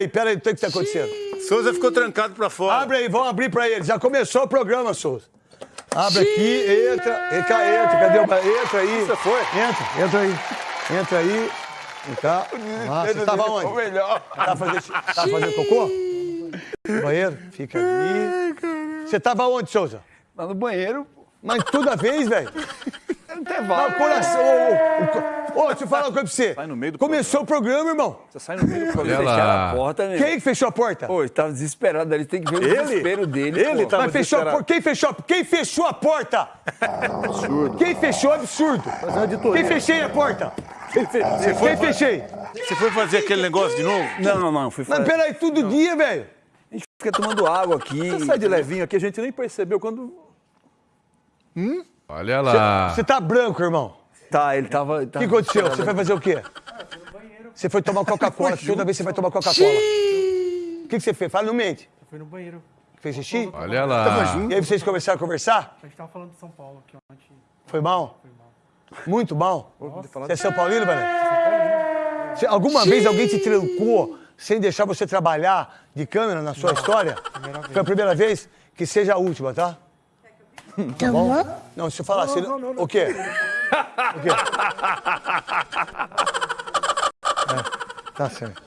aí, pera aí, o que está acontecendo? Souza ficou trancado pra fora. Abre aí, vamos abrir pra ele. Já começou o programa, Souza. Abre aqui, entra, entra, entra. Cadê o... Entra aí. Você foi? Entra, entra aí. Entra aí. Vem cá. Você tava onde? melhor. Tava fazendo, tava fazendo cocô? No banheiro? Fica ali. Você tava onde, Souza? Lá no banheiro, Mas toda vez, velho. intervalo. Mas o coração. Ô, ô, ô, deixa eu falar uma coisa pra você. Sai no meio do Começou o programa, irmão. Você sai no meio do programa. Fecharam a porta, né? Quem que fechou a porta? Pô, ele tava desesperado ali. Tem que ver o Ele? desespero dele. Ele pô. tava Mas fechou a desesperado. porta. Quem fechou? Quem fechou a porta? Absurdo. Quem fechou? Absurdo. Quem fechei a porta? Você foi, Quem fechei? você foi fazer aquele negócio de novo? Não, não, não. Fui Mas fazer. peraí, todo dia, velho. A gente fica tomando água aqui. Você sai de levinho aqui, a gente nem percebeu quando. Olha lá. Você tá branco, irmão. Tá, ele tava. O que aconteceu? Você foi fazer o quê? Você foi tomar Coca-Cola. Toda vez você vai tomar Coca-Cola. O que, que você fez? Fala, não mente. Foi no banheiro. Fez xixi? Olha lá. E aí vocês começaram a conversar? A gente tava falando de São Paulo aqui ontem. Foi mal? Foi mal. Muito mal? Você é São Paulino, velho? Você- Alguma vez alguém te trancou sem deixar você trabalhar de câmera na sua história? Foi a primeira vez? Que seja a última, tá? Tá bom? Não, se eu falar assim... O quê? O quê? É, tá certo.